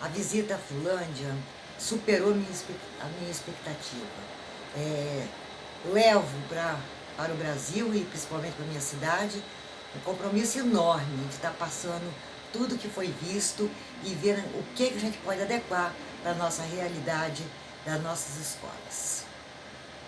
A visita à Fulândia superou a minha expectativa. É, levo pra, para o Brasil e principalmente para a minha cidade um compromisso enorme de estar passando tudo que foi visto e ver o que, que a gente pode adequar para a nossa realidade das nossas escolas.